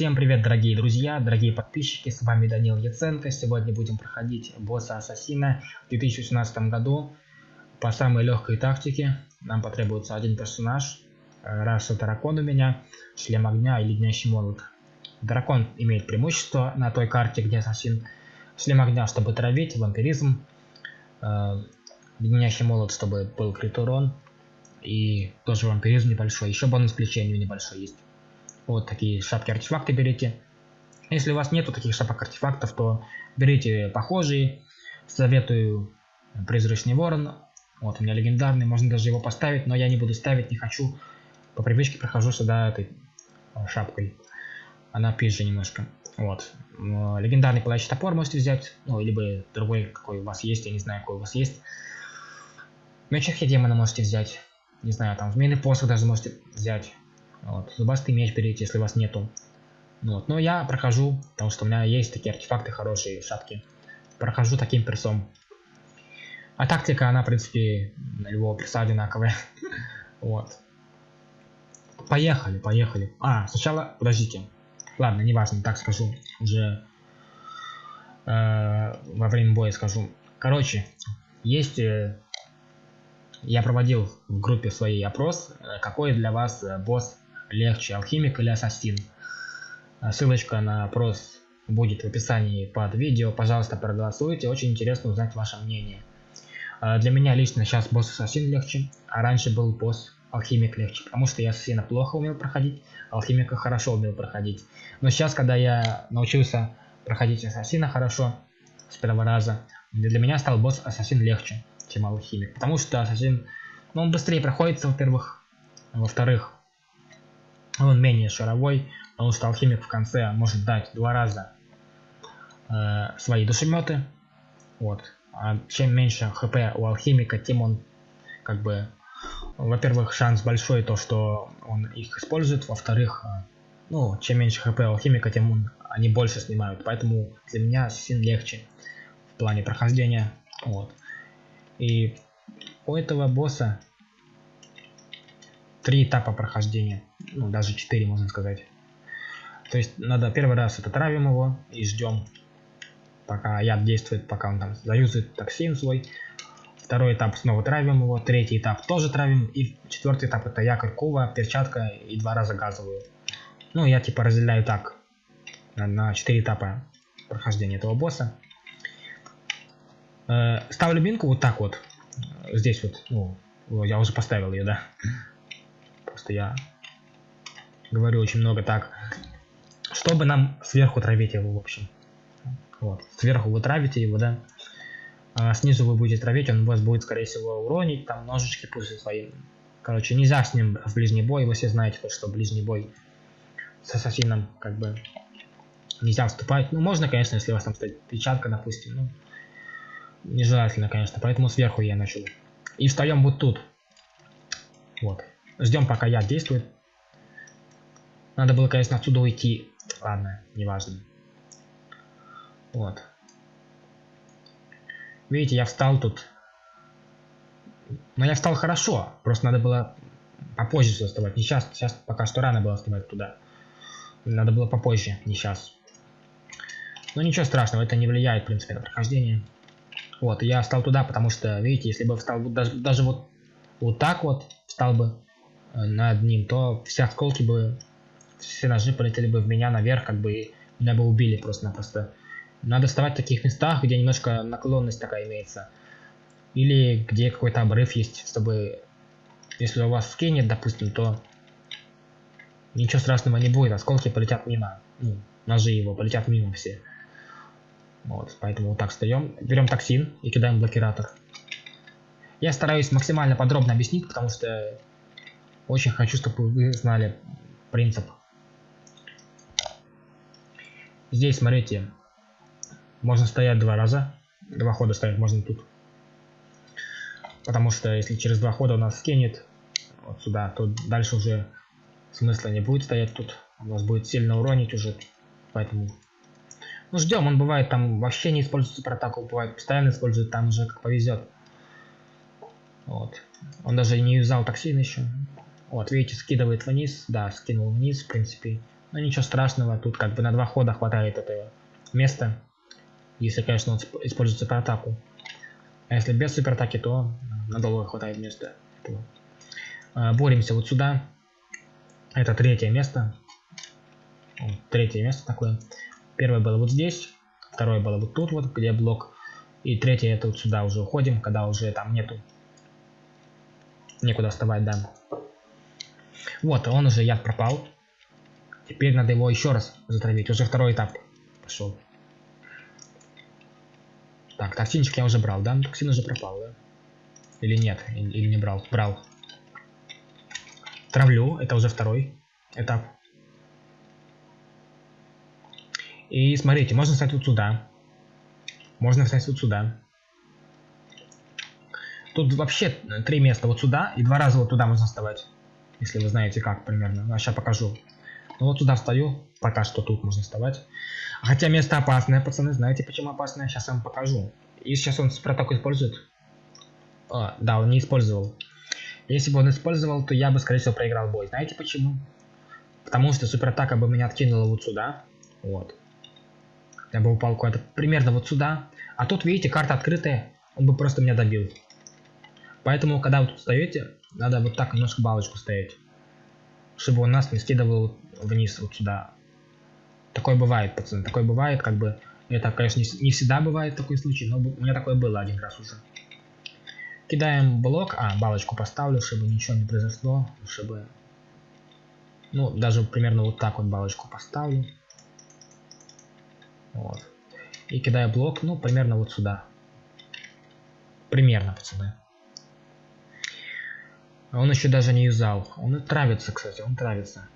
Всем привет, дорогие друзья, дорогие подписчики, с вами Данил Яценко. Сегодня будем проходить босса Ассасина в 2018 году по самой легкой тактике. Нам потребуется один персонаж, э, раса дракон у меня, шлем огня и леднящий молот. Дракон имеет преимущество на той карте, где ассасин. Шлем огня, чтобы травить, вампиризм. Э, леднящий молот, чтобы был крит урон. И тоже вампиризм небольшой. Еще бонус к лечению небольшой есть. Вот такие шапки-артефакты берите. Если у вас нету таких шапок-артефактов, то берите похожие. Советую призрачный ворон. Вот у меня легендарный, можно даже его поставить, но я не буду ставить, не хочу. По привычке прохожу сюда этой э, шапкой. Она пизже немножко. Вот. Легендарный пылающий топор можете взять. Ну, либо другой, какой у вас есть, я не знаю, какой у вас есть. Меч демона можете взять. Не знаю, там змеиный посох даже можете взять. Вот. Зубастый меч берите, если у вас нету. Вот. Но я прохожу, потому что у меня есть такие артефакты хорошие, шапки. Прохожу таким персом. А тактика, она, в принципе, на любого перса одинаковая. вот. Поехали, поехали. А, сначала, подождите. Ладно, неважно, так скажу. Уже э, во время боя скажу. Короче, есть... Э, я проводил в группе своей опрос, э, какой для вас босс легче, алхимик или ассасин. А ссылочка на опрос будет в описании под видео. Пожалуйста, проголосуйте. Очень интересно узнать ваше мнение. А для меня лично сейчас босс ассасин легче, а раньше был босс алхимик легче, потому что я ассасина плохо умел проходить, алхимика хорошо умел проходить. Но сейчас, когда я научился проходить ассасина хорошо, с первого раза, для меня стал босс ассасин легче, чем алхимик. Потому что ассасин, ну, он быстрее проходится, во-первых. Во-вторых, он менее шаровой, потому что алхимик в конце может дать два раза э, свои душеметы. Вот. А чем меньше хп у алхимика, тем он как бы, во-первых, шанс большой то, что он их использует, во-вторых, э, ну, чем меньше хп у алхимика, тем он, они больше снимают. Поэтому для меня син легче в плане прохождения. Вот. И у этого босса три этапа прохождения ну, даже 4 можно сказать. То есть надо первый раз это травим его и ждем, пока яд действует, пока он там заюзает токсин свой. Второй этап снова травим его, третий этап тоже травим, и четвертый этап это якорь кува, перчатка и два раза газовую. Ну, я типа разделяю так, на 4 этапа прохождения этого босса. Э, ставлю бинку вот так вот, здесь вот, ну, я уже поставил ее, да. Просто я говорю очень много так, чтобы нам сверху травить его, в общем. Вот, сверху вы травите его, да, а снизу вы будете травить, он вас будет, скорее всего, уронить, там ножички пусть свои. Короче, нельзя с ним в ближний бой, вы все знаете, что ближний бой с ассасином, как бы, нельзя вступать. Ну, можно, конечно, если у вас там стоит печатка, допустим, ну, нежелательно, конечно, поэтому сверху я начал. И встаем вот тут. Вот. Ждем, пока яд действует. Надо было, конечно, отсюда уйти. Ладно, неважно. Вот. Видите, я встал тут. Но я встал хорошо. Просто надо было попозже вставать. Не сейчас. Сейчас пока что рано было вставать туда. Надо было попозже, не сейчас. Но ничего страшного, это не влияет, в принципе, на прохождение. Вот, я встал туда, потому что, видите, если бы встал даже, даже вот, вот так вот, встал бы над ним, то все осколки бы все ножи полетели бы в меня наверх, как бы меня бы убили просто-напросто. Надо вставать в таких местах, где немножко наклонность такая имеется. Или где какой-то обрыв есть, чтобы... Если у вас скинет, допустим, то ничего страшного не будет, осколки полетят мимо. Ну, ножи его полетят мимо все. Вот, поэтому вот так встаем. Берем токсин и кидаем блокиратор. Я стараюсь максимально подробно объяснить, потому что очень хочу, чтобы вы знали принцип Здесь, смотрите, можно стоять два раза. Два хода стоять можно тут. Потому что если через два хода у нас скинет вот сюда, то дальше уже смысла не будет стоять тут. У нас будет сильно уронить уже. Поэтому ну, ждем. Он бывает там вообще не используется атаку, бывает постоянно использует, там уже как повезет. Вот. Он даже не юзал токсин еще. Вот, видите, скидывает вниз. Да, скинул вниз, в принципе. Но ничего страшного, тут как бы на два хода хватает этого места. Если, конечно, он использует суператаку. А если без суператаки, то надолго хватает места. А, боремся вот сюда. Это третье место. Третье место такое. Первое было вот здесь. Второе было вот тут, вот где блок. И третье это вот сюда уже уходим, когда уже там нету. Некуда вставать, да. Вот, он уже яд пропал. Теперь надо его еще раз затравить. Уже второй этап пошел. Так, токсинчик я уже брал, да? Токсин уже пропал, да? Или нет? Или не брал? Брал. Травлю, это уже второй этап. И смотрите, можно встать вот сюда. Можно встать вот сюда. Тут вообще три места вот сюда и два раза вот туда можно вставать. Если вы знаете как примерно. А сейчас покажу. Ну вот сюда встаю. Пока что тут можно вставать. Хотя место опасное, пацаны. Знаете почему опасное? Сейчас вам покажу. И сейчас он проток использует. А, да, он не использовал. Если бы он использовал, то я бы, скорее всего, проиграл бой. Знаете почему? Потому что суператака бы меня откинула вот сюда. Вот. Я бы упал куда-то примерно вот сюда. А тут, видите, карта открытая. Он бы просто меня добил. Поэтому, когда вы тут встаете, надо вот так немножко балочку ставить. Чтобы он нас не скидывал вниз вот сюда. Такое бывает, пацаны. Такое бывает, как бы... Это, конечно, не всегда бывает такой случай, но у меня такое было один раз уже. Кидаем блок. А, балочку поставлю, чтобы ничего не произошло. Чтобы... Ну, даже примерно вот так вот балочку поставлю. Вот. И кидаю блок, ну, примерно вот сюда. Примерно, пацаны. Он еще даже не юзал. Он травится, кстати, он травится.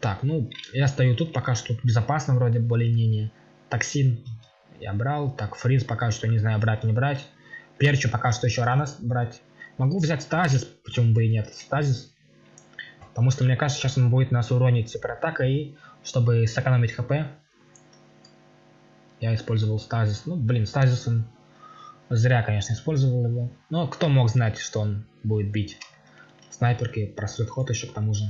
Так, ну, я стою тут, пока что тут безопасно вроде более-менее. Токсин я брал. Так, фриз пока что не знаю, брать, не брать. Перчу пока что еще рано брать. Могу взять стазис, почему бы и нет. Стазис. Потому что, мне кажется, сейчас он будет нас уронить суператака и чтобы сэкономить хп. Я использовал стазис. Ну, блин, стазис он Зря, конечно, использовал его. Но кто мог знать, что он будет бить снайперки, просрет ход еще к тому же.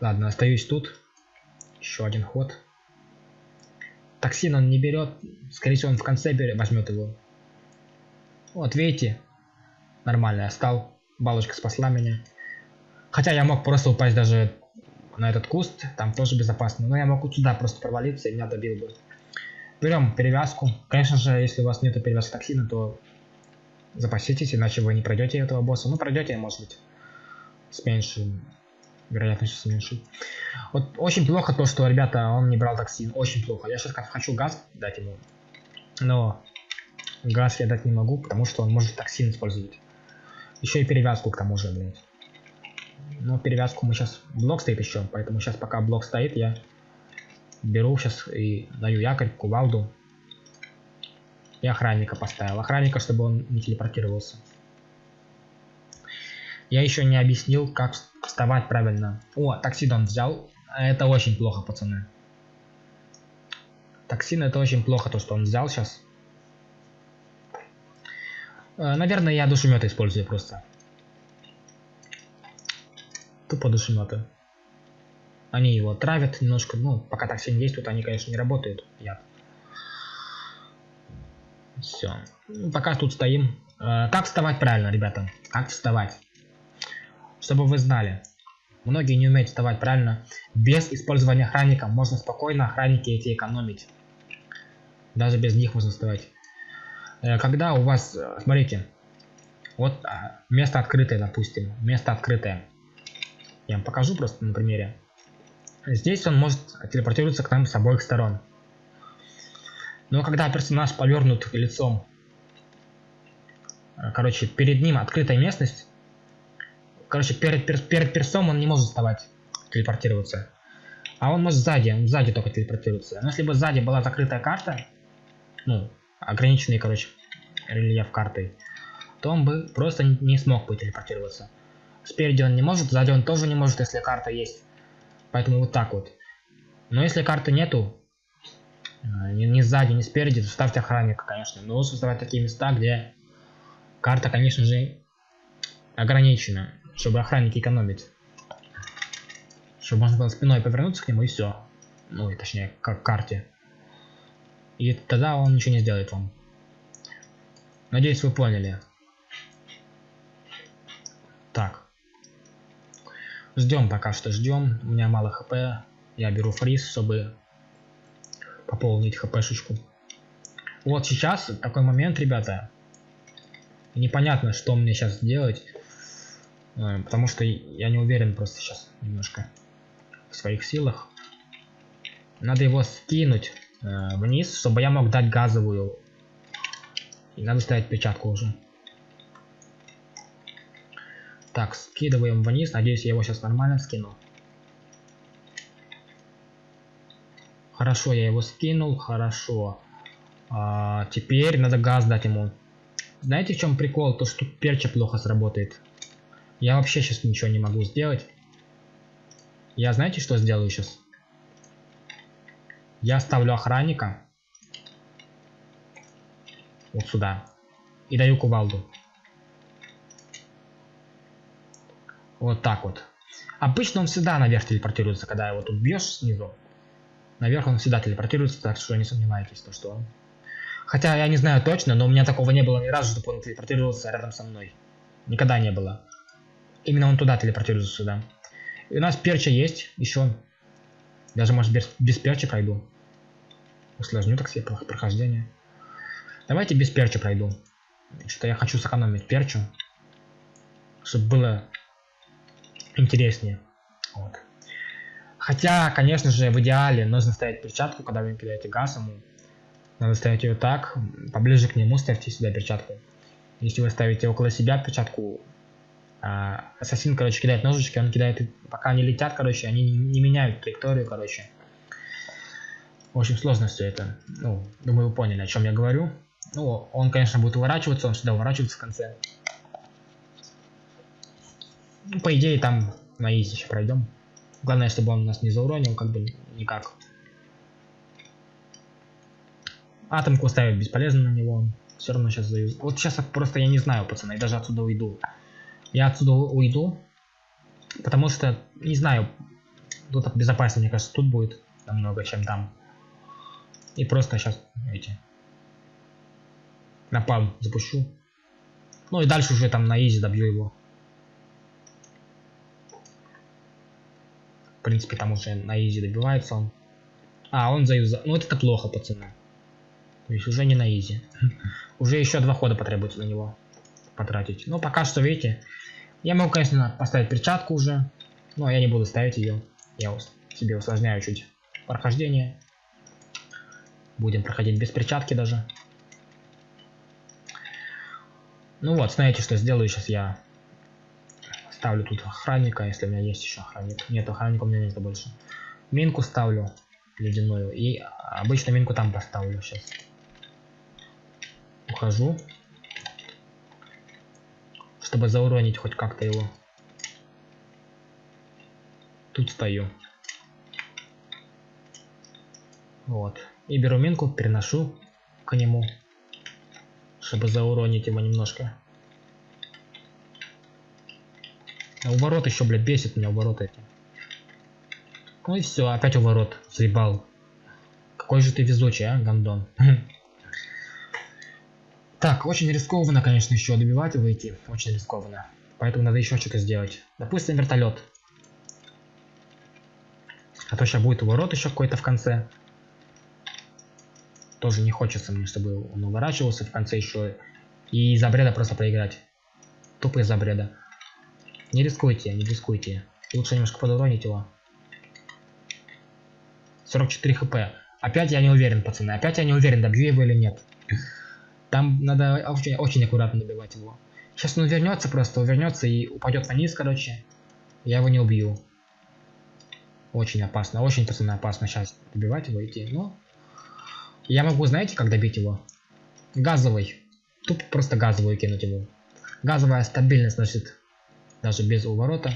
Ладно, остаюсь тут. Еще один ход. Токсин он не берет. Скорее всего, он в конце возьмет его. Вот, видите? Нормально, я стал. Балочка спасла меня. Хотя я мог просто упасть даже на этот куст. Там тоже безопасно. Но я мог сюда просто провалиться и меня добил бы. Берем перевязку. Конечно же, если у вас нет перевязки токсина, то запаситесь, иначе вы не пройдете этого босса. Ну, пройдете, может быть, с меньшей вероятностью с меньшей. Вот очень плохо то, что, ребята, он не брал токсин. Очень плохо. Я сейчас хочу газ дать ему. Но газ я дать не могу, потому что он может токсин использовать. Еще и перевязку к тому же, блядь. Но перевязку мы сейчас... Блок стоит еще, поэтому сейчас пока блок стоит, я беру сейчас и даю якорь, кувалду. И охранника поставил. Охранника, чтобы он не телепортировался. Я еще не объяснил, как вставать правильно. О, токсидон взял. Это очень плохо, пацаны. Токсин это очень плохо, то, что он взял сейчас. Э, наверное, я душемета использую просто. Тупо душеметы. Они его травят немножко, ну, пока токсин действует, они, конечно, не работают, яд. Все. Ну, пока тут стоим. Э, как вставать правильно, ребята? Как вставать? Чтобы вы знали. Многие не умеют вставать правильно. Без использования охранника можно спокойно охранники эти экономить. Даже без них можно вставать. Э, когда у вас, э, смотрите, вот а, место открытое, допустим, место открытое. Я вам покажу просто на примере. Здесь он может телепортироваться к нам с обоих сторон. Но когда персонаж повернут лицом, э, короче, перед ним открытая местность, короче, перед, перед персом он не может вставать, телепортироваться. А он может сзади, он сзади только телепортироваться. Но если бы сзади была закрытая карта, ну, ограниченный, короче, рельеф картой, то он бы просто не смог бы телепортироваться. Спереди он не может, сзади он тоже не может, если карта есть. Поэтому вот так вот. Но если карты нету, э, ни, ни сзади, ни спереди, то ставьте охранника, конечно. Но лучше создавать такие места, где карта, конечно же, ограничена. чтобы охранники экономить. Чтобы можно было спиной повернуться к нему и все. Ну, и точнее, к карте. И тогда он ничего не сделает вам. Надеюсь, вы поняли. Так. Ждем пока что, ждем. У меня мало хп. Я беру фриз, чтобы пополнить хпшечку. Вот сейчас такой момент, ребята. Непонятно, что мне сейчас делать. Э, потому что я не уверен просто сейчас немножко в своих силах. Надо его скинуть э, вниз, чтобы я мог дать газовую. И надо ставить печатку уже. Так, скидываем вниз. Надеюсь, я его сейчас нормально скину. Хорошо, я его скинул. Хорошо. А, теперь надо газ дать ему. Знаете, в чем прикол? То, что перча плохо сработает. Я вообще сейчас ничего не могу сделать. Я знаете, что сделаю сейчас? Я ставлю охранника. Вот сюда. И даю кувалду. Вот так вот. Обычно он всегда наверх телепортируется, когда его тут бьешь снизу. Наверх он всегда телепортируется, так что не сомневайтесь, то что он. Хотя я не знаю точно, но у меня такого не было ни разу, чтобы он телепортировался рядом со мной. Никогда не было. Именно он туда телепортируется сюда. И у нас перча есть еще. Даже может без, без перча пройду. Усложню так себе прохождение. Давайте без перча пройду. Что я хочу сэкономить перчу. Чтобы было интереснее. Вот. Хотя, конечно же, в идеале нужно ставить перчатку, когда вы кидаете газ ему. Надо ставить ее так, поближе к нему ставьте сюда перчатку. Если вы ставите около себя перчатку, а, ассасин, короче, кидает ножички, он кидает, пока они летят, короче, они не меняют траекторию, короче. В общем, сложно все это. Ну, думаю, вы поняли, о чем я говорю. Ну, он, конечно, будет уворачиваться, он всегда уворачивается в конце. Ну, по идее, там на изи еще пройдем. Главное, чтобы он нас не зауронил, как бы никак. Атомку ставить бесполезно на него. Все равно сейчас заюз. Вот сейчас просто я не знаю, пацаны, я даже отсюда уйду. Я отсюда уйду, потому что, не знаю, тут безопаснее, мне кажется, тут будет намного, чем там. И просто сейчас, эти, напалм запущу. Ну и дальше уже там на изи добью его. Принципе, там уже на изи добивается он. А, он заюзал. Ну, вот это плохо, пацаны. То есть уже не на изи. Уже еще два хода потребуется на него потратить. Но пока что, видите, я могу, конечно, поставить перчатку уже. Но я не буду ставить ее. Я себе усложняю чуть прохождение. Будем проходить без перчатки даже. Ну вот, знаете, что сделаю сейчас я Ставлю тут охранника, если у меня есть еще охранник. Нет, охранника у меня нет больше. Минку ставлю ледяную. И обычно минку там поставлю сейчас. Ухожу. Чтобы зауронить хоть как-то его. Тут стою. Вот. И беру минку, переношу к нему. Чтобы зауронить его немножко. А уворот еще, блядь, бесит меня уворот эти. Ну и все, опять уворот. Заебал. Какой же ты везучий, а, гандон. Так, очень рискованно, конечно, еще добивать его идти. Очень рискованно. Поэтому надо еще что-то сделать. Допустим, вертолет. А то сейчас будет уворот еще какой-то в конце. Тоже не хочется мне, чтобы он уворачивался в конце еще. И из-за бреда просто проиграть. Тупо из-за бреда. Не рискуйте, не рискуйте. Лучше немножко подуронить его. 44 хп. Опять я не уверен, пацаны. Опять я не уверен, добью его или нет. Там надо очень, очень аккуратно добивать его. Сейчас он вернется просто, вернется и упадет вниз, короче. Я его не убью. Очень опасно, очень, пацаны, опасно сейчас добивать его, идти. Но я могу, знаете, как добить его? Газовый. Тупо просто газовую кинуть его. Газовая стабильность, значит, даже без уворота.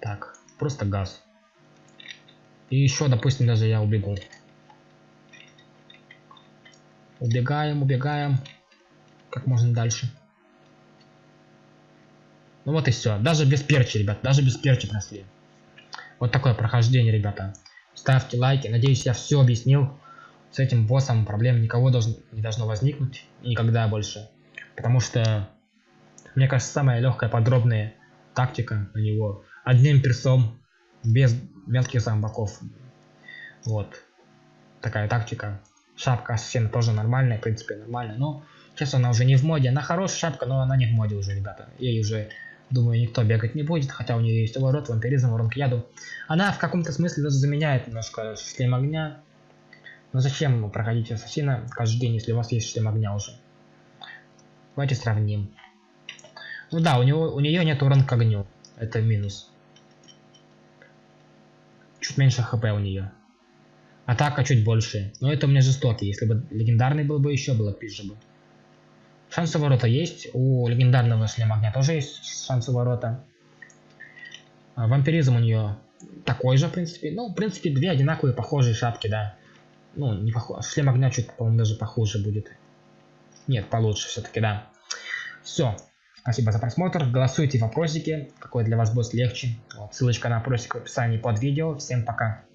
Так, просто газ. И еще, допустим, даже я убегу. Убегаем, убегаем. Как можно дальше. Ну вот и все. Даже без перчи, ребят. Даже без перчи прошли. Вот такое прохождение, ребята. Ставьте лайки. Надеюсь, я все объяснил. С этим боссом проблем никого должен, не должно возникнуть. Никогда больше. Потому что, мне кажется, самая легкая, подробная тактика на него. Одним персом, без мелких зомбаков. Вот. Такая тактика. Шапка ассасина тоже нормальная, в принципе, нормальная. Но сейчас она уже не в моде. Она хорошая шапка, но она не в моде уже, ребята. Ей уже Думаю, никто бегать не будет, хотя у нее есть уворот, вампиризм, ворон к яду. Она в каком-то смысле даже заменяет немножко шлем огня. Но зачем проходить ассасина каждый день, если у вас есть шлем огня уже? Давайте сравним. Ну да, у, него, у нее нет урон к огню. Это минус. Чуть меньше хп у нее. Атака чуть больше. Но это у меня жестокий. Если бы легендарный был бы, еще было пизже бы. Шансы ворота есть. У легендарного шлема огня тоже есть шансы ворота. А, вампиризм у нее такой же, в принципе. Ну, в принципе, две одинаковые похожие шапки, да. Ну, не похож. Шлем огня чуть, по-моему, даже похуже будет. Нет, получше все-таки, да. Все. Спасибо за просмотр. Голосуйте в вопросике, какой для вас босс легче. Вот, ссылочка на опросик в описании под видео. Всем пока.